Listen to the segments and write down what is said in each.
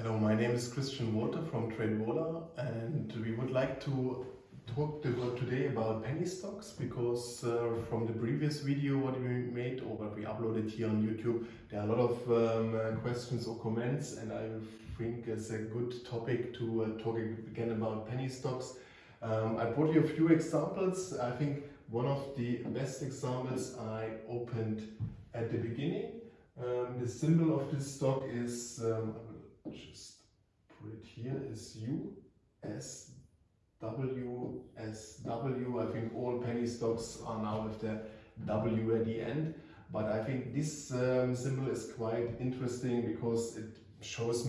Hello, my name is Christian Walter from TradeVola and we would like to talk today about penny stocks because uh, from the previous video what we made or what we uploaded here on YouTube there are a lot of um, uh, questions or comments and I think it's a good topic to uh, talk again about penny stocks. Um, I brought you a few examples. I think one of the best examples I opened at the beginning. Um, the symbol of this stock is um, just put it here as U, S, W, S, W. I think all penny stocks are now with the W at the end. But I think this um, symbol is quite interesting because it shows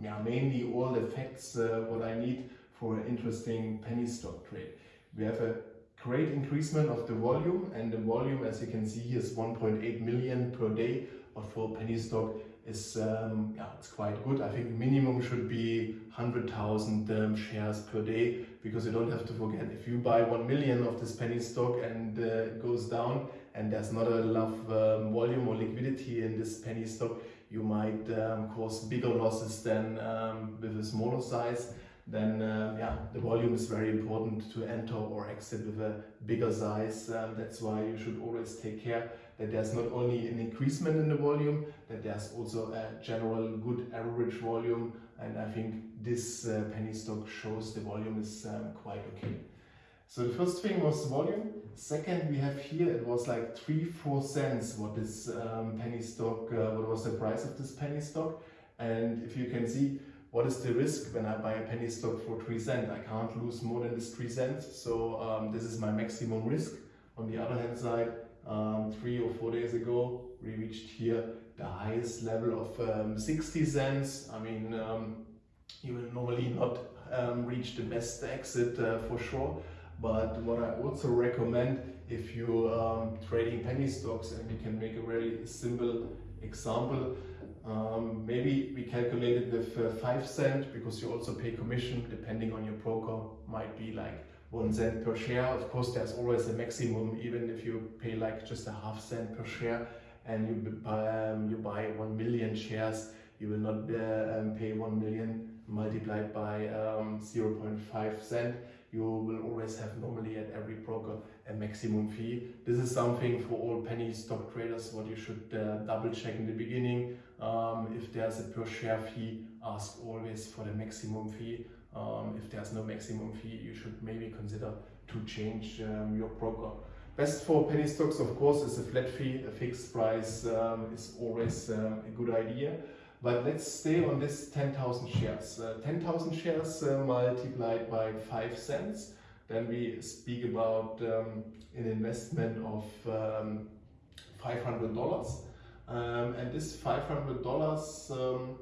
yeah, mainly all the facts uh, what I need for an interesting penny stock trade. We have a great increasement of the volume and the volume as you can see here is 1.8 million per day for penny stock is um, yeah, it's quite good. I think minimum should be 100,000 um, shares per day because you don't have to forget if you buy 1 million of this penny stock and uh, it goes down and there's not enough um, volume or liquidity in this penny stock, you might um, cause bigger losses than um, with a smaller size. Then uh, yeah, the volume is very important to enter or exit with a bigger size. Um, that's why you should always take care that there's not only an increasement in the volume, that there's also a general good average volume. And I think this uh, penny stock shows the volume is um, quite okay. So the first thing was volume. Second, we have here, it was like 3, 4 cents what this um, penny stock, uh, what was the price of this penny stock. And if you can see, what is the risk when I buy a penny stock for 3 cents? I can't lose more than this 3 cents. So um, this is my maximum risk. On the other hand side, um, three or four days ago, we reached here the highest level of um, 60 cents. I mean, um, you will normally not um, reach the best exit uh, for sure. But what I also recommend if you um, trading penny stocks and we can make a really simple example, um, maybe we calculated with uh, 5 cent because you also pay commission depending on your broker might be like one cent per share. Of course, there's always a maximum, even if you pay like just a half cent per share and you buy, um, you buy 1 million shares, you will not uh, um, pay 1 million multiplied by um, 0.5 cent. You will always have normally at every broker a maximum fee. This is something for all penny stock traders what you should uh, double check in the beginning. Um, if there's a per share fee, ask always for the maximum fee. Um, if there's no maximum fee, you should maybe consider to change um, your broker. Best for penny stocks, of course, is a flat fee. A fixed price um, is always um, a good idea. But let's stay on this 10,000 shares. Uh, 10,000 shares uh, multiplied by 5 cents. Then we speak about um, an investment of um, $500. and this $500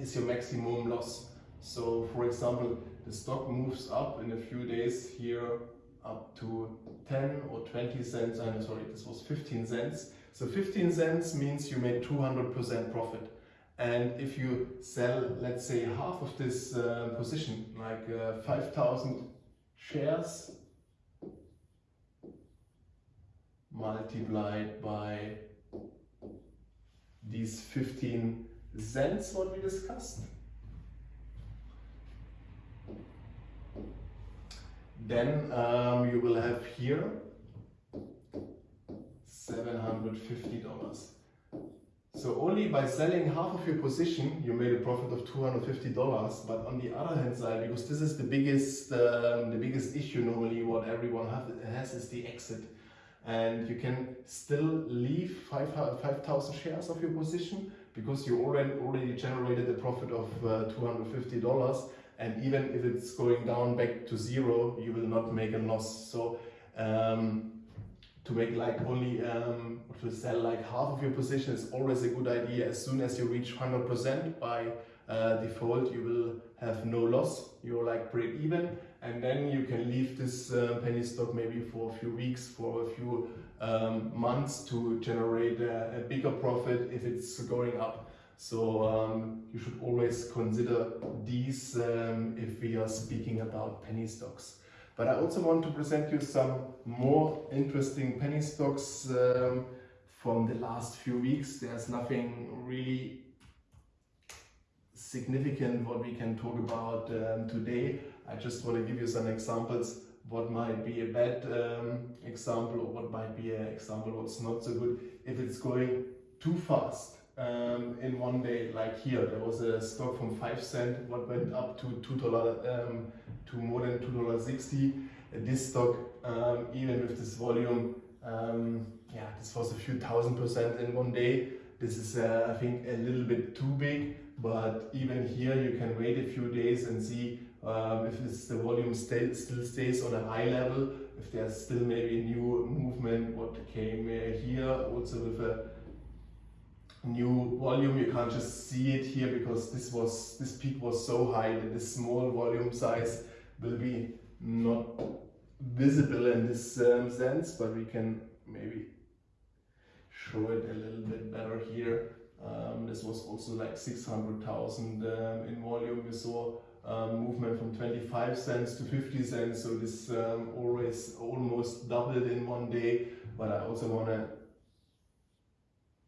is your maximum loss. So for example, the stock moves up in a few days here up to 10 or 20 cents, I'm sorry, this was 15 cents. So 15 cents means you made 200% profit. And if you sell, let's say, half of this uh, position, like uh, 5,000 shares, multiplied by these 15 cents, what we discussed, Then um, you will have here $750. So only by selling half of your position, you made a profit of $250. But on the other hand side, because this is the biggest, um, the biggest issue normally what everyone have, has is the exit. And you can still leave 5,000 shares of your position because you already, already generated a profit of uh, $250 and even if it's going down back to zero, you will not make a loss. So um, to make like only um, to sell like half of your position is always a good idea. As soon as you reach 100% by uh, default, you will have no loss. You're like break even, and then you can leave this uh, penny stock maybe for a few weeks, for a few um, months to generate a, a bigger profit if it's going up. So um, you should always consider these um, if we are speaking about penny stocks. But I also want to present you some more interesting penny stocks um, from the last few weeks. There's nothing really significant what we can talk about um, today. I just want to give you some examples what might be a bad um, example or what might be an example what's not so good if it's going too fast um, in one day like here. There was a stock from 5 cent what went up to $2 um, to more than $2.60 this stock um, even with this volume um, yeah this was a few thousand percent in one day. This is uh, I think a little bit too big but even here you can wait a few days and see um, if the volume still stays on a high level, if there's still maybe a new movement, what came uh, here, also with a new volume, you can't just see it here because this was this peak was so high that this small volume size will be not visible in this um, sense, but we can maybe show it a little bit better here. Um, this was also like 600,000 um, in volume we saw um, movement from 25 cents to 50 cents. So this um, always almost doubled in one day. But I also want to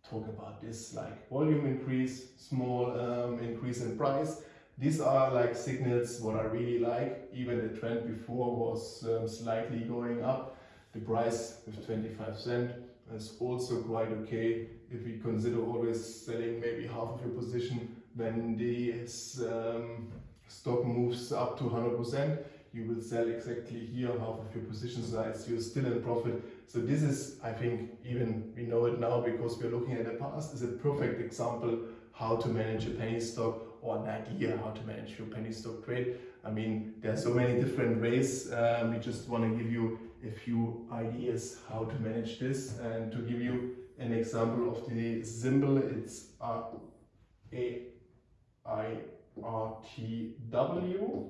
talk about this like volume increase, small um, increase in price. These are like signals what I really like. Even the trend before was um, slightly going up. The price with 25 cent is also quite okay if we consider always selling maybe half of your position when this um, stock moves up to 100%, you will sell exactly here half of your position size, you're still in profit. So this is, I think, even we know it now because we're looking at the past, is a perfect example how to manage a penny stock or an idea how to manage your penny stock trade. I mean, there are so many different ways. Um, we just want to give you a few ideas how to manage this and to give you an example of the symbol. It's R A I RTW.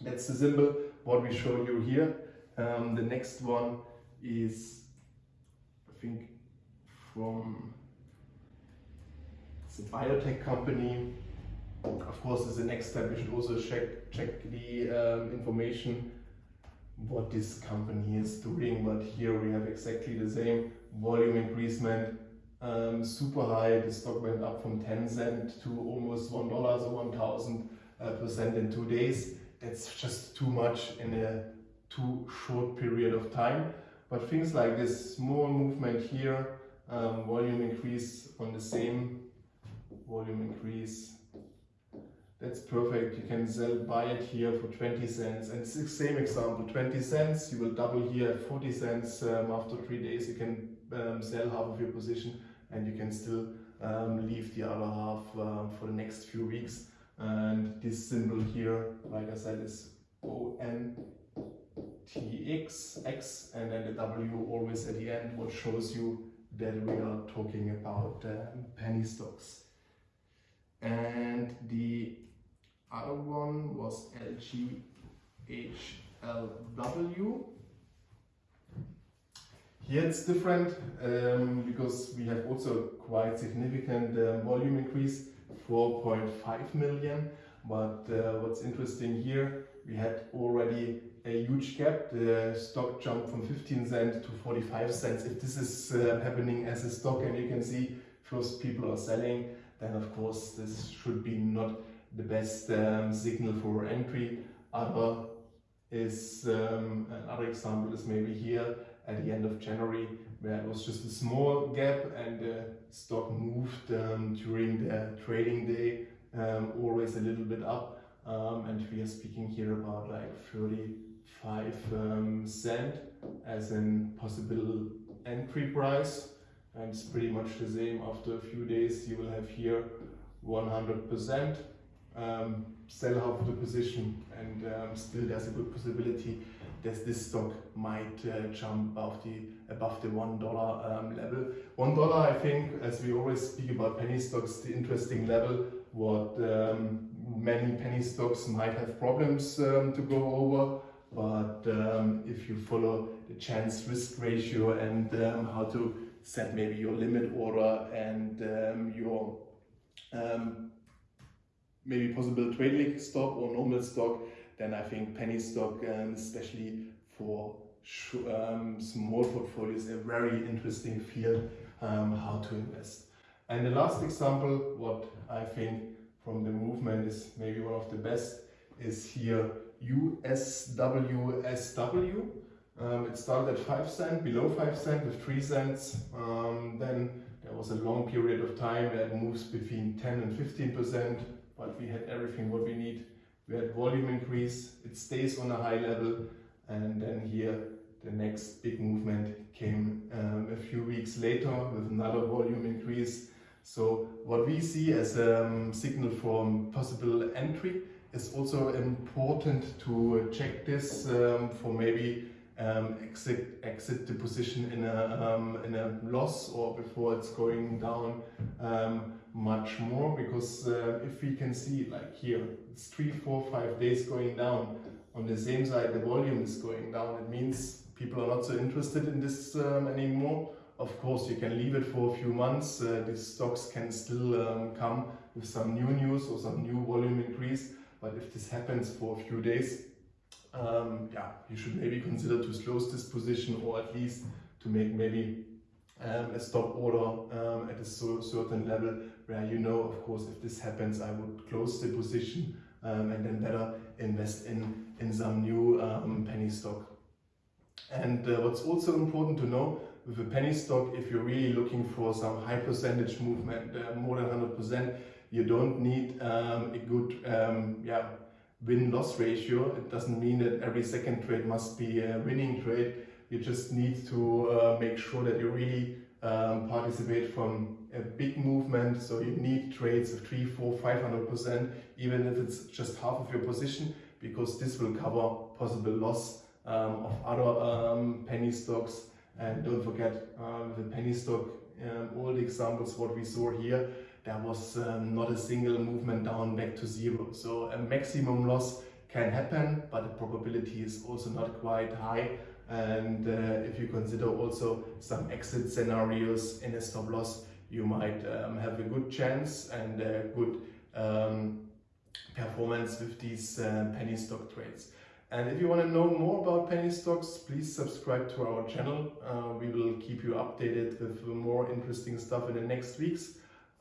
That's the symbol what we show you here. Um, the next one is, I think, from it's a biotech company. Of course, as the next step, we should also check check the um, information what this company is doing. But here we have exactly the same volume increasement um, super high. The stock went up from 10 cent to almost $1, so 1000 uh, percent in two days. That's just too much in a too short period of time. But things like this small movement here, um, volume increase on the same volume increase, that's perfect. You can sell, buy it here for 20 cents. And it's the same example, 20 cents, you will double here at 40 cents. Um, after three days, you can um, sell half of your position and you can still um, leave the other half uh, for the next few weeks. And this symbol here, like I said, is ONTX, X, and then the W always at the end, what shows you that we are talking about um, penny stocks. And the other one was LGHLW. Here it's different um, because we have also quite significant uh, volume increase, 4.5 million. But uh, what's interesting here, we had already a huge gap. The stock jumped from 15 cents to 45 cents. If this is uh, happening as a stock and you can see first people are selling, then of course this should be not the best um, signal for entry. Other is um, another example is maybe here at the end of January where it was just a small gap and the stock moved um, during the trading day um, always a little bit up um, and we are speaking here about like 35 um, cent as in possible entry price and it's pretty much the same after a few days you will have here 100% um, sell half of the position and um, still there's a good possibility that this stock might uh, jump above the above the one dollar um, level. One dollar, I think, as we always speak about penny stocks, the interesting level. What um, many penny stocks might have problems um, to go over, but um, if you follow the chance risk ratio and um, how to set maybe your limit order and um, your maybe possible trading stock or normal stock, then I think penny stock, um, especially for um, small portfolios, a very interesting field um, how to invest. And the last example, what I think from the movement is maybe one of the best is here USWSW. Um, it started at 5 cent, below 5 cent with 3 cents. Um, then there was a long period of time that moves between 10 and 15 percent, but we had everything what we need. We had volume increase, it stays on a high level, and then here the next big movement came um, a few weeks later with another volume increase. So what we see as a um, signal for possible entry is also important to check this um, for maybe um, exit exit the position in a um, in a loss or before it's going down um, much more because uh, if we can see like here it's three four five days going down. On the same side the volume is going down. It means people are not so interested in this um, anymore. Of course you can leave it for a few months. Uh, these stocks can still um, come with some new news or some new volume increase but if this happens for a few days um, yeah, you should maybe consider to close this position or at least to make maybe um, a stop order um, at a so certain level where you know, of course, if this happens, I would close the position um, and then better invest in, in some new um, penny stock. And uh, what's also important to know with a penny stock, if you're really looking for some high percentage movement, uh, more than 100%, you don't need um, a good yeah, win-loss ratio. It doesn't mean that every second trade must be a winning trade. You just need to uh, make sure that you really um, participate from a big movement. So you need trades of three, four, 500%, even if it's just half of your position, because this will cover possible loss um, of other um, penny stocks. And don't forget, uh, the penny stock, um, all the examples what we saw here, there was um, not a single movement down back to zero. So a maximum loss can happen, but the probability is also not quite high. And uh, if you consider also some exit scenarios in a stop loss, you might um, have a good chance and a good um, performance with these uh, penny stock trades. And if you want to know more about penny stocks, please subscribe to our channel. Uh, we will keep you updated with more interesting stuff in the next weeks.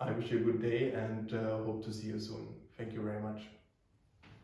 I wish you a good day and uh, hope to see you soon. Thank you very much.